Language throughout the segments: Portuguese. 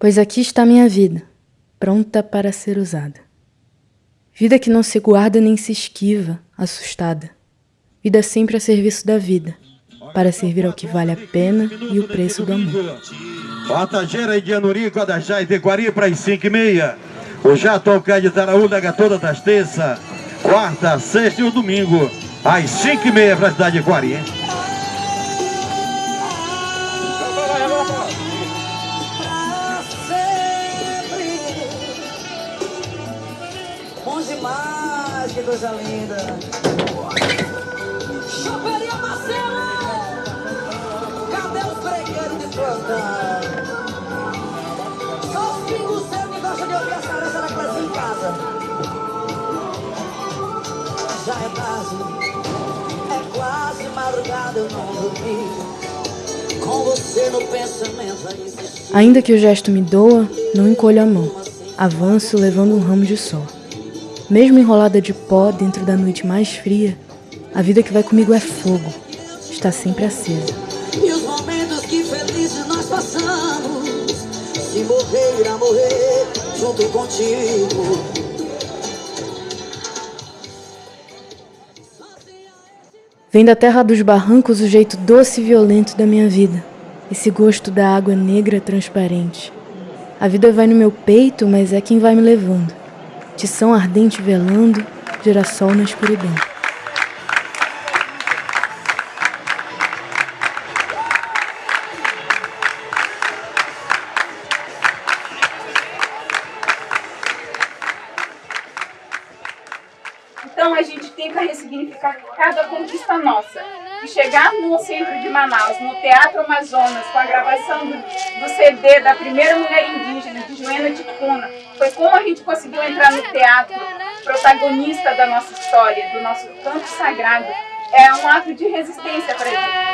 Pois aqui está minha vida, pronta para ser usada. Vida que não se guarda nem se esquiva, assustada. Vida sempre a serviço da vida, para servir ao que vale a pena e o preço do amor. Batageira e Dianuri, Codajá e Tequari para as 5 e meia. O Jatocá de Taraúna, toda das terça, quarta, sexta e o domingo, às 5 e meia para a cidade de Quari, coisa linda. Choperia Marcelo! Cadê os fregueiros de plantão? Só os pingos seus que gostam de ouvir as cabeças da coisa em casa. Já é tarde, é quase madrugada, eu não dormi. Ainda que o gesto me doa, não encolho a mão. Avanço levando um ramo de sol. Mesmo enrolada de pó dentro da noite mais fria, a vida que vai comigo é fogo. Está sempre acesa. E os momentos que felizes nós passamos Se morrer, irá morrer junto contigo Vem da terra dos barrancos o jeito doce e violento da minha vida. Esse gosto da água negra transparente. A vida vai no meu peito, mas é quem vai me levando. Tição ardente velando, girassol na escuridão. Então a gente tenta ressignificar cada conquista nossa. Chegar no centro de Manaus, no Teatro Amazonas, com a gravação do, do CD da primeira mulher indígena, de Joana Ticuna, foi como a gente conseguiu entrar no teatro, protagonista da nossa história, do nosso canto sagrado. É um ato de resistência para gente.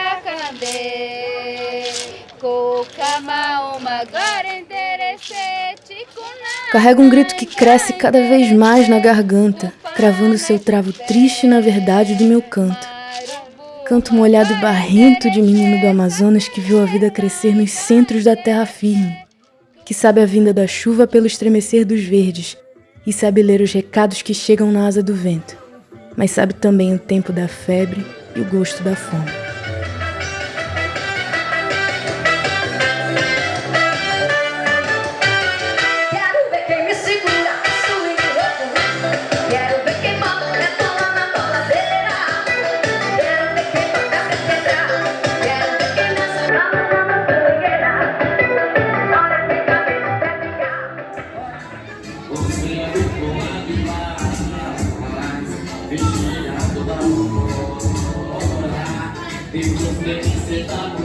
Carrega um grito que cresce cada vez mais na garganta, cravando seu travo triste na verdade do meu canto. Canto molhado e barrento de menino do Amazonas que viu a vida crescer nos centros da terra firme, que sabe a vinda da chuva pelo estremecer dos verdes e sabe ler os recados que chegam na asa do vento, mas sabe também o tempo da febre e o gosto da fome. Feliz etapa,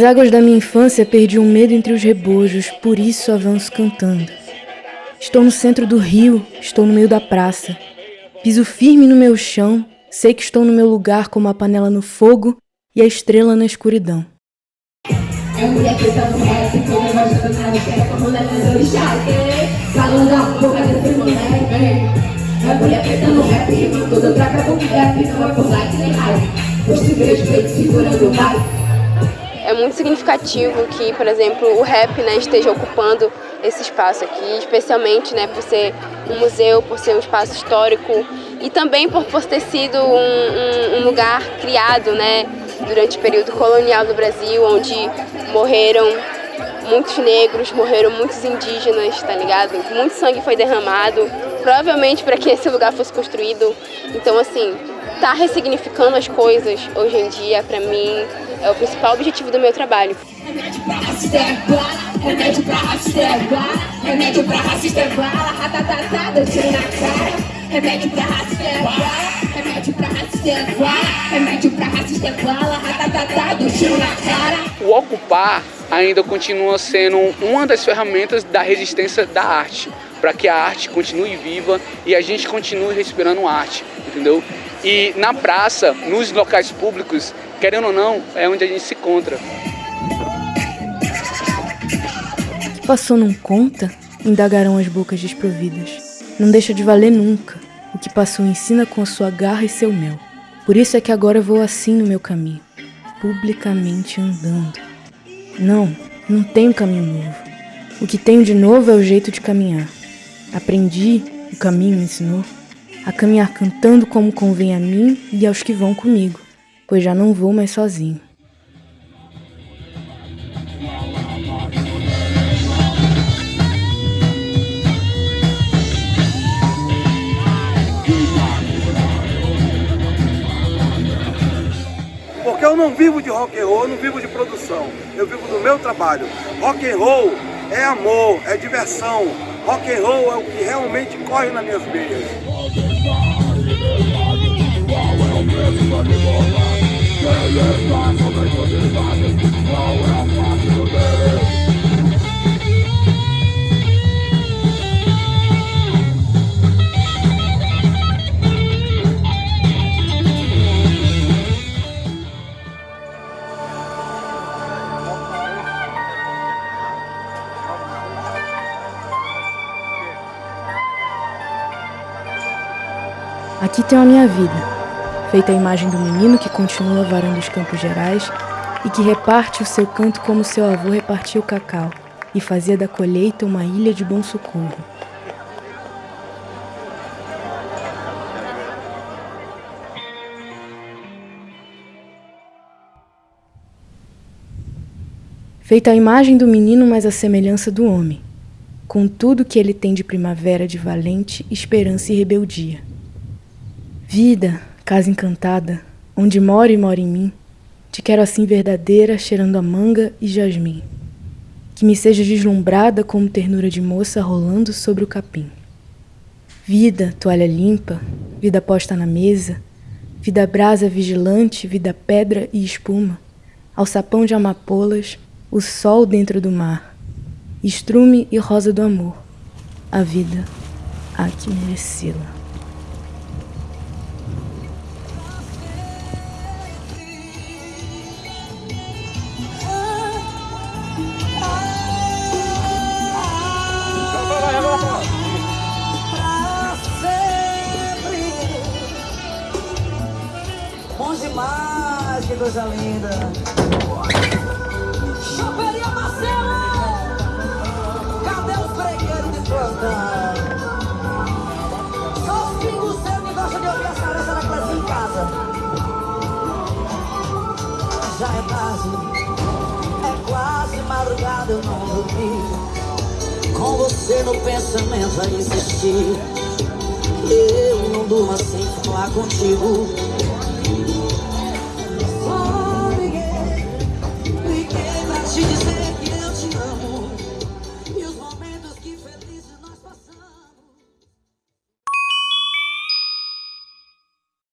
Nas águas da minha infância perdi um medo entre os rebojos, por isso avanço cantando. Estou no centro do rio, estou no meio da praça. Piso firme no meu chão, sei que estou no meu lugar como a panela no fogo e a estrela na escuridão. É mulher no rap, como a é. É o. É muito significativo que, por exemplo, o rap né, esteja ocupando esse espaço aqui, especialmente né, por ser um museu, por ser um espaço histórico e também por, por ter sido um, um- um lugar criado né, durante o período colonial do Brasil, onde morreram muitos negros, morreram muitos indígenas, tá ligado? Muito sangue foi derramado, provavelmente para que esse lugar fosse construído. Então, assim, tá ressignificando as coisas hoje em dia, para mim, é o principal objetivo do meu trabalho. O ocupar ainda continua sendo uma das ferramentas da resistência da arte, para que a arte continue viva e a gente continue respirando arte, entendeu? E na praça, nos locais públicos, querendo ou não, é onde a gente se encontra. O que passou não conta? Indagarão as bocas desprovidas. Não deixa de valer nunca. O que passou ensina com a sua garra e seu mel. Por isso é que agora vou assim no meu caminho, publicamente andando. Não, não tenho caminho novo. O que tenho de novo é o jeito de caminhar. Aprendi, o caminho me ensinou, a caminhar cantando como convém a mim e aos que vão comigo, pois já não vou mais sozinho. Porque eu não vivo de rock and roll, eu não vivo de produção. Eu vivo do meu trabalho. Rock and roll é amor, é diversão. Rock and roll é o que realmente corre nas minhas veias. Aqui tenho a minha vida, feita a imagem do menino que continua varando os campos gerais e que reparte o seu canto como seu avô repartia o cacau e fazia da colheita uma ilha de bom socorro. Feita a imagem do menino, mas a semelhança do homem, com tudo que ele tem de primavera de valente esperança e rebeldia. Vida, casa encantada, onde mora e mora em mim, te quero assim verdadeira, cheirando a manga e jasmim. Que me seja deslumbrada como ternura de moça rolando sobre o capim. Vida, toalha limpa, vida posta na mesa, vida brasa vigilante, vida pedra e espuma, alçapão de amapolas, o sol dentro do mar, estrume e rosa do amor, a vida há que merecê-la. Demais, que coisa linda. Choperia Marcelo! Cadê os bregueiros de plantão? Só os pingos que gostam de ouvir as cabeças da classe em casa. Já é tarde, é quase madrugada, eu não dormi. Com você no pensamento a insistir Eu não durmo sem falar contigo